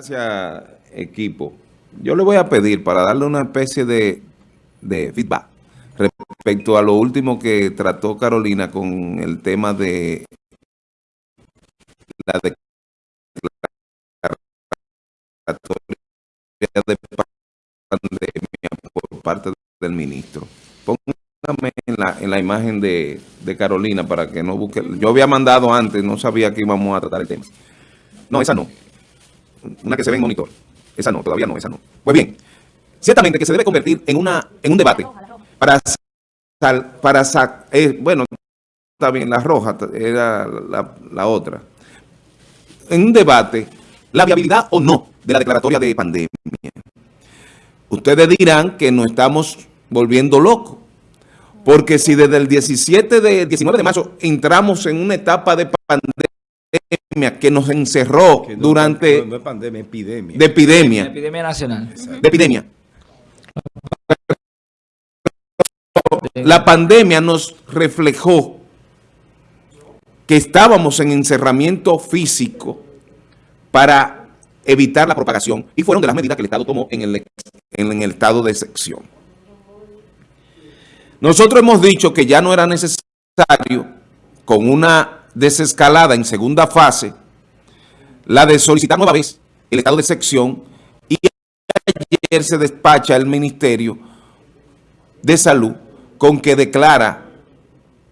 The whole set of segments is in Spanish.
Gracias, equipo. Yo le voy a pedir para darle una especie de, de feedback respecto a lo último que trató Carolina con el tema de la declaración de pandemia por parte del ministro. Póngame en la, en la imagen de, de, Carolina para que no busque. Yo había mandado antes, no sabía que íbamos a tratar el tema. No, esa no. Una que se ve en monitor. Esa no, todavía no, esa no. Pues bien, ciertamente que se debe convertir en, una, en un debate para, para eh, bueno, bien, la roja era la, la otra. En un debate, la viabilidad o no de la declaratoria de pandemia. Ustedes dirán que nos estamos volviendo locos. Porque si desde el 17 de 19 de marzo entramos en una etapa de pandemia que nos encerró durante... No, es pandemia, epidemia. De epidemia. epidemia nacional. De epidemia. La pandemia nos reflejó que estábamos en encerramiento físico para evitar la propagación y fueron de las medidas que el Estado tomó en el, en el estado de excepción. Nosotros hemos dicho que ya no era necesario, con una desescalada en segunda fase, la de solicitar nueva vez el estado de excepción y ayer se despacha el Ministerio de Salud con que declara,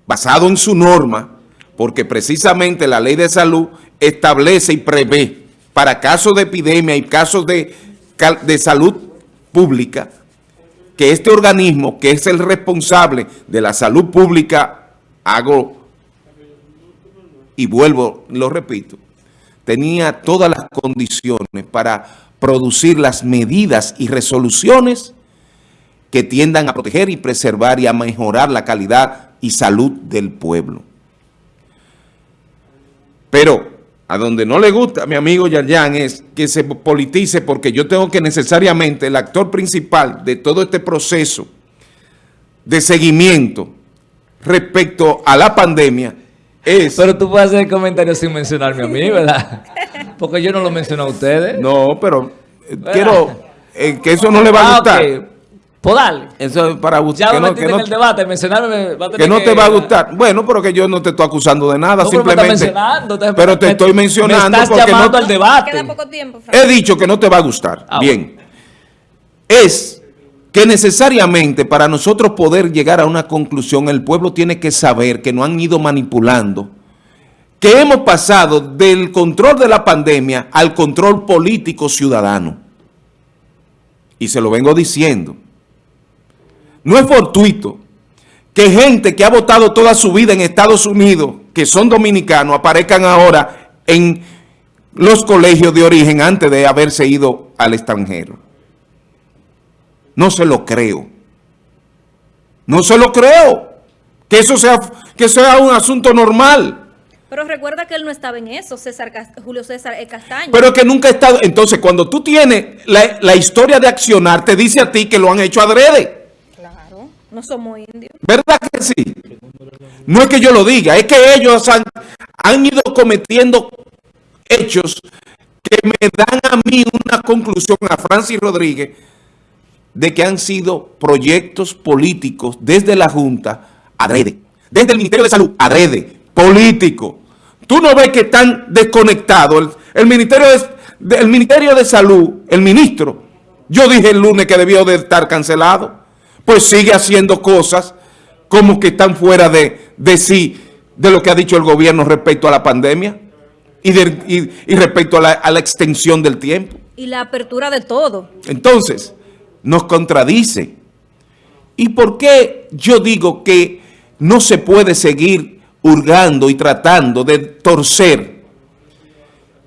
basado en su norma, porque precisamente la ley de salud establece y prevé para casos de epidemia y casos de, de salud pública, que este organismo, que es el responsable de la salud pública, hago y vuelvo, lo repito, tenía todas las condiciones para producir las medidas y resoluciones que tiendan a proteger y preservar y a mejorar la calidad y salud del pueblo. Pero a donde no le gusta mi amigo Yarjan es que se politice porque yo tengo que necesariamente el actor principal de todo este proceso de seguimiento respecto a la pandemia es... Pero tú puedes hacer comentarios sin mencionarme a mí, ¿verdad? Porque yo no lo menciono a ustedes. No, pero eh, quiero eh, que eso no le va a ah, gustar. Podal. Eso es para gustar. Ya lo que no, en el debate, mencionarme. Va a que no te va a gustar. Bueno, pero que yo no te estoy acusando de nada, simplemente. Pero, te, estoy mencionando. Me estás llamando al debate. Queda poco tiempo, He dicho que no te va a gustar. Ah, Bien. Es que necesariamente para nosotros poder llegar a una conclusión, el pueblo tiene que saber que no han ido manipulando, que hemos pasado del control de la pandemia al control político ciudadano. Y se lo vengo diciendo. No es fortuito que gente que ha votado toda su vida en Estados Unidos, que son dominicanos, aparezcan ahora en los colegios de origen antes de haberse ido al extranjero. No se lo creo. No se lo creo. Que eso sea, que sea un asunto normal. Pero recuerda que él no estaba en eso, César Julio César Castaño. Pero que nunca ha estado... Entonces, cuando tú tienes la, la historia de accionar, te dice a ti que lo han hecho adrede. No somos indios. ¿Verdad que sí? No es que yo lo diga, es que ellos han, han ido cometiendo hechos que me dan a mí una conclusión, a Francis Rodríguez, de que han sido proyectos políticos desde la Junta, adrede, desde el Ministerio de Salud, adrede, político. Tú no ves que están desconectados. El, Ministerio de, el Ministerio de Salud, el ministro, yo dije el lunes que debió de estar cancelado pues sigue haciendo cosas como que están fuera de, de sí, de lo que ha dicho el gobierno respecto a la pandemia y, y, respecto a la, a la extensión del tiempo. Y la apertura de todo. Entonces, nos contradice. ¿Y por qué yo digo que no se puede seguir hurgando y tratando de torcer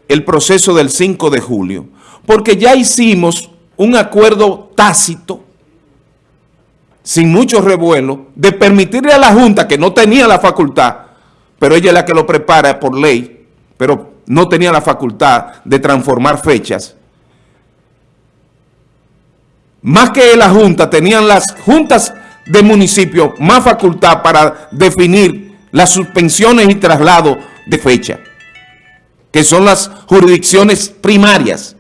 el proceso del 5 de julio? Porque ya hicimos un acuerdo tácito sin mucho revuelo, de permitirle a la Junta, que no tenía la facultad, pero ella es la que lo prepara por ley, pero no tenía la facultad de transformar fechas. Más que la Junta, tenían las juntas de municipio más facultad para definir las suspensiones y traslados de fecha, que son las jurisdicciones primarias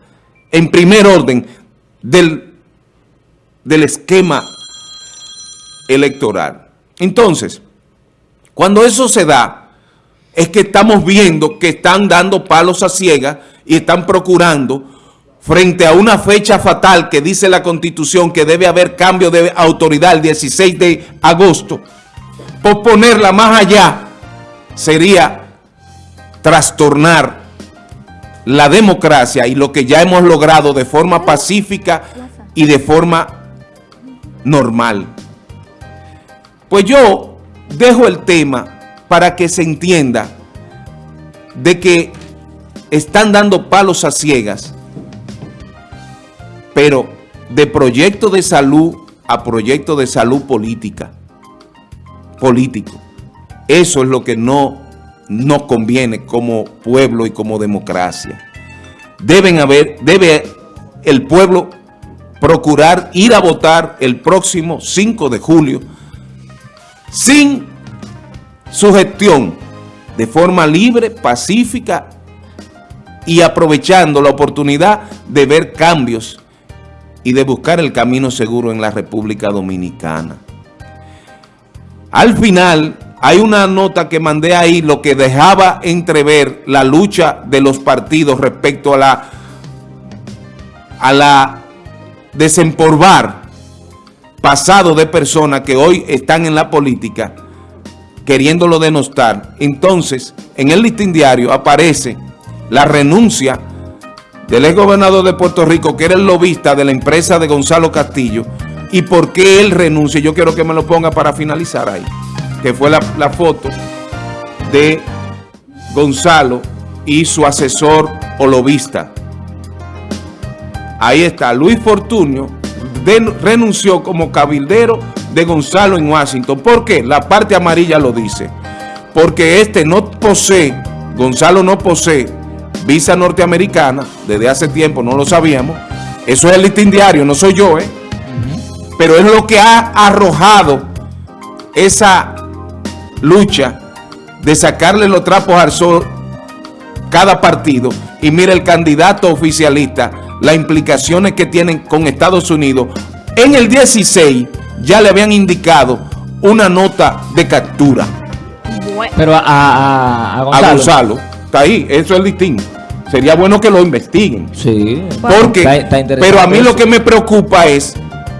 en primer orden del, del esquema electoral. Entonces, cuando eso se da, es que estamos viendo que están dando palos a ciegas y están procurando, frente a una fecha fatal que dice la Constitución que debe haber cambio de autoridad el 16 de agosto, posponerla más allá sería trastornar la democracia y lo que ya hemos logrado de forma pacífica y de forma normal. Pues yo dejo el tema para que se entienda de que están dando palos a ciegas, pero de proyecto de salud a proyecto de salud política, político. Eso es lo que no nos conviene como pueblo y como democracia. Deben haber, debe el pueblo procurar ir a votar el próximo 5 de julio sin sugestión, de forma libre, pacífica y aprovechando la oportunidad de ver cambios y de buscar el camino seguro en la República Dominicana. Al final, hay una nota que mandé ahí, lo que dejaba entrever la lucha de los partidos respecto a la, a la desempolvar pasado de personas que hoy están en la política queriéndolo denostar. Entonces, en el listín diario aparece la renuncia del ex gobernador de Puerto Rico, que era el lobista de la empresa de Gonzalo Castillo, y por qué él renuncia. Yo quiero que me lo ponga para finalizar ahí, que fue la, foto de Gonzalo y su asesor o lobista. Ahí está, Luis Fortunio renunció como cabildero de Gonzalo en Washington. ¿Por qué? La parte amarilla lo dice. Porque este no posee, Gonzalo no posee visa norteamericana, desde hace tiempo no lo sabíamos. Eso es el listín diario, no soy yo, ¿eh? Pero es lo que ha arrojado esa lucha de sacarle los trapos al sol cada partido y mira el candidato oficialista, las implicaciones que tienen con Estados Unidos. En el 16 ya le habían indicado una nota de captura Pero a, a, a Gonzalo. a Gonzalo. Está ahí, eso es distinto. Sería bueno que lo investiguen. Sí. Porque, Está- está pero a mí lo que me preocupa es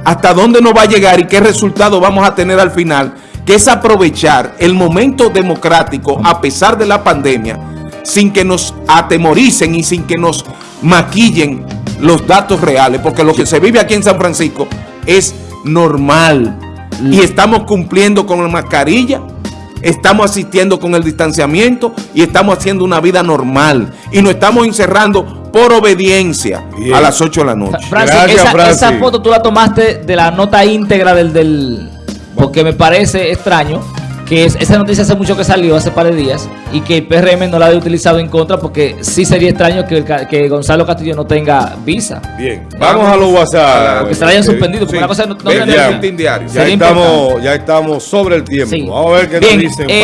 hasta dónde nos va a llegar y qué resultado vamos a tener al final, que es aprovechar el momento democrático a pesar de la pandemia, sin que nos atemoricen y sin que nos maquillen los datos reales, porque lo que se vive aquí en San Francisco es normal. Y estamos cumpliendo con la mascarilla, estamos asistiendo con el distanciamiento y estamos haciendo una vida normal y nos estamos encerrando por obediencia Bien. a las 8 de la noche. Francis, Gracias, esa, Francis. esa foto tú la tomaste de la nota íntegra del... del porque me parece extraño que es- esa noticia hace mucho que salió, hace par de días, y que el PRM no la haya utilizado en contra, porque sí sería extraño que, el ca- que Gonzalo Castillo no tenga visa. Bien, vamos a los WhatsApp. Que se la hayan Eh, suspendido, porque sí. una cosa no, no. Ya sería estamos, ya estamos sobre el tiempo. Sí. Vamos a ver qué Bien, nos dicen. eh,